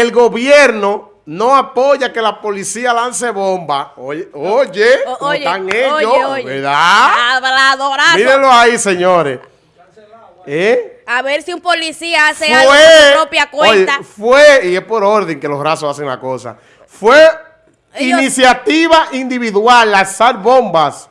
el gobierno no apoya que la policía lance bomba. Oye, oye, O- ¿cómo oye, están ellos? oye, oye. ¿Verdad? Mírenlo ahí, señores. ¿Eh? A ver si un policía hace Fue, algo por su propia cuenta. fue, y es por orden que los rasos hacen la cosa, fue Ellos- iniciativa individual lanzar bombas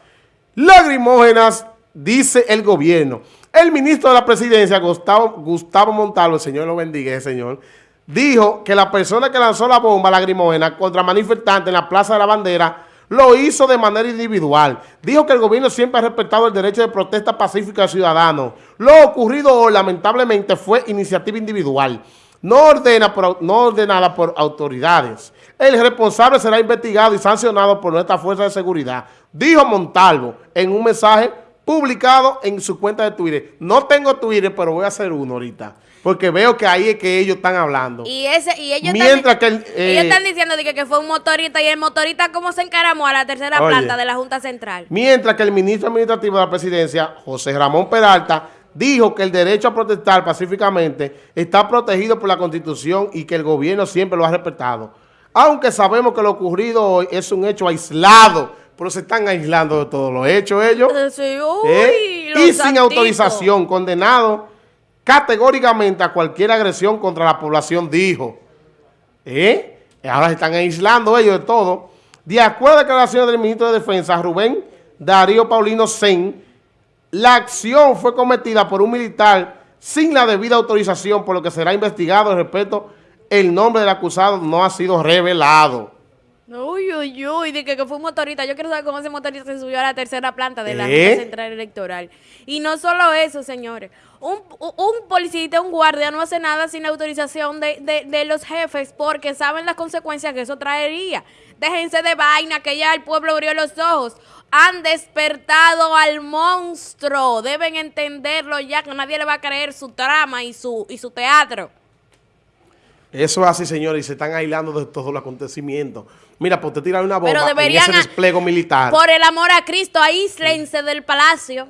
lagrimógenas, dice el gobierno. El ministro de la presidencia, Gustavo, Gustavo Montalvo, el señor lo bendiga, señor, dijo que la persona que lanzó la bomba lagrimógena contra manifestantes en la Plaza de la Bandera lo hizo de manera individual. Dijo que el gobierno siempre ha respetado el derecho de protesta pacífica del ciudadano. Lo ocurrido hoy, lamentablemente, fue iniciativa individual, no, ordena no ordenada por autoridades. El responsable será investigado y sancionado por nuestra fuerza de seguridad, dijo Montalvo en un mensaje publicado en su cuenta de Twitter. No tengo Twitter, pero voy a hacer uno ahorita, porque veo que ahí es que ellos están hablando. Y ese y ellos Mientras están, que el, eh, ellos están diciendo de que, que fue un motorista y el motorista cómo se encaramó a la tercera Oye. planta de la Junta Central. Mientras que el ministro administrativo de la presidencia, José Ramón Peralta, dijo que el derecho a protestar pacíficamente está protegido por la Constitución y que el gobierno siempre lo ha respetado. Aunque sabemos que lo ocurrido hoy es un hecho aislado, pero se están aislando de todos los hechos ellos. Eh, Sí, uy, ¿eh? los Y sin santitos. autorización, condenado categóricamente a cualquier agresión contra la población, dijo. ¿Eh? Ahora se están aislando ellos de todo. De acuerdo a declaraciones del ministro de Defensa, Rubén Darío Paulino Sen, la acción fue cometida por un militar sin la debida autorización, por lo que será investigado. Respeto, el nombre del acusado no ha sido revelado. Uy, uy, uy, de que, que fue un motorista. Yo quiero saber cómo ese motorista se subió a la tercera planta de la ¿Eh? Central Electoral. Y no solo eso, señores. Un, un- un guardia no hace nada sin la autorización de, de- de los jefes porque saben las consecuencias que eso traería. Déjense de vaina que ya el pueblo abrió los ojos. Han despertado al monstruo. Deben entenderlo ya que nadie le va a creer su trama y su, y su teatro. Eso es así, señores, y se están aislando de todos los acontecimientos. Mira, pues te tiran una bomba Pero en ese despliegue militar. por el amor a Cristo, aíslense del palacio.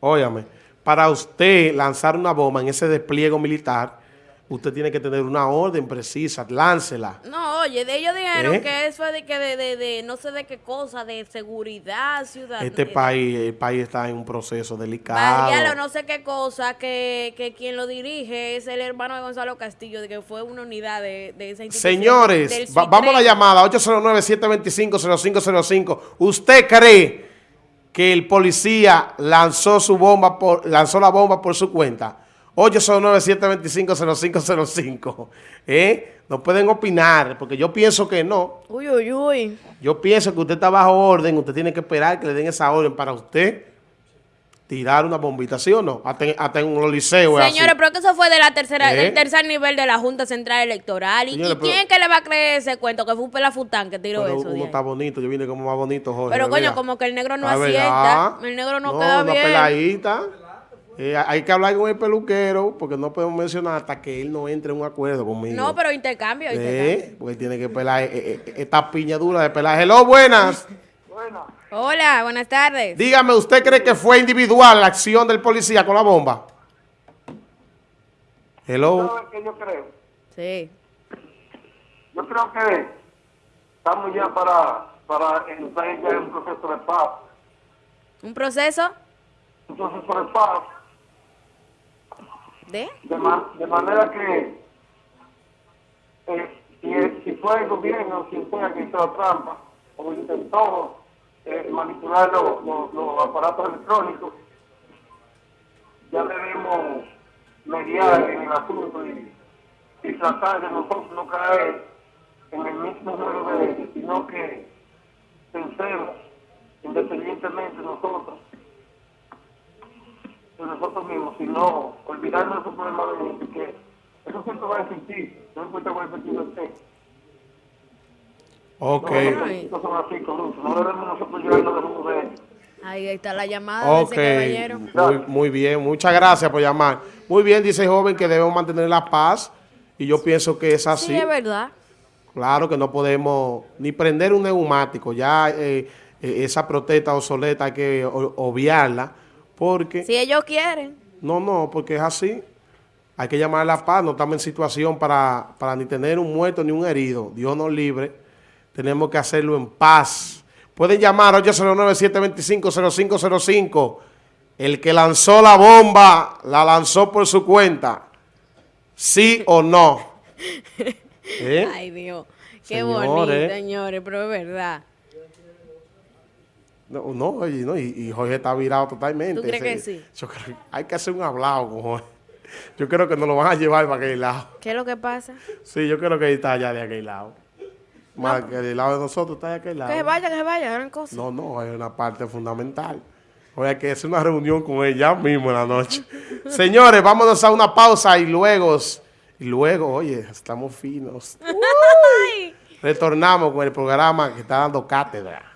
Óyame, para usted lanzar una bomba en ese despliegue militar, usted tiene que tener una orden precisa, láncela. No, oye, de ellos dijeron ¿Eh? que eso es de que de, de, de no sé de qué cosa, de seguridad ciudadana. Este país, el país está en un proceso delicado. Barrial o no sé qué cosa, que, que quien lo dirige es el hermano de Gonzalo Castillo, de que fue una unidad de, de esa institución. Señores, va- vamos a la llamada 809-725-0505. ¿Usted cree que el policía lanzó su bomba por, lanzó la bomba por su cuenta? 809-725-0505. ¿Eh? No pueden opinar, porque yo pienso que no. Uy, uy, uy. Yo pienso que usted está bajo orden, usted tiene que esperar que le den esa orden para usted tirar una bombita, ¿sí o no? Hasta, en- hasta en un liceo es así. Señores, pero que eso fue de la tercera, ¿Eh? del tercer nivel de la Junta Central Electoral. ¿Y, Señores, y quién que le va a creer ese cuento? Que fue un pelafután que tiró Pero eso. uno está bonito, yo vine como más bonito, Jorge. Pero coño, como que el negro no asienta, verdad. el negro no, queda una bien. peladita. Eh, hay que hablar con el peluquero porque no podemos mencionar hasta que él no entre en un acuerdo conmigo. No, pero intercambio, Eh, intercambio. porque tiene que pelar eh, eh, esta piña dura de pelar. Hello, buenas. Hola, buenas tardes. Dígame, ¿usted cree que fue individual la acción del policía con la bomba? Hello. ¿Sabes qué yo creo? Sí. Yo creo que estamos ya para, para entrar ya en un proceso de paz. ¿Un proceso Un proceso de paz, de? de, ma- de manera que eh, si, si fue el gobierno quien fue que hizo la trampa o intentó eh, manipular los, los- aparatos electrónicos, ya debemos mediar en el asunto y, tratar de nosotros no caer en el mismo juego de ellos, sino que pensemos independientemente nosotros de nosotros mismos, sino de esos problemas de que eso siempre va a existir, no importa cuál sentido esté. Ok. No son así, corruptos, no debemos nosotros llevarnos de uno de. Ahí está la llamada Ok, de ese caballero. muy, muy bien, muchas gracias por llamar. Muy bien, dice el joven que debemos mantener la paz y yo pienso que es así. Sí, es verdad. Claro que no podemos ni prender un neumático, ya eh, eh, esa protesta obsoleta hay que obviarla, porque, Si ellos quieren. No, no, porque es así. Hay que llamar a la paz, no estamos en situación para, para ni tener un muerto ni un herido. Dios nos libre. Tenemos que hacerlo en paz. Pueden llamar 809-725-0505. El que lanzó la bomba, la lanzó por su cuenta. ¿Sí o no? ¿Eh? Ay, Dios. Qué bonito, señores, pero es verdad. No, no, y, Jorge está virado totalmente. ¿Tú crees que sí? hay que hacer un hablado con Jorge. Yo creo que nos lo van a llevar para aquel lado. ¿Qué es lo que pasa? Sí, yo creo que está allá de aquel lado. Más que del lado de nosotros está de aquel lado. Que vaya, que vaya, gran cosa. No, no, hay una parte fundamental. Oye, hay que hacer una reunión con ella mismo en la noche. Señores, vámonos a una pausa y luego, y luego, oye, estamos finos. Retornamos con el programa que está dando cátedra.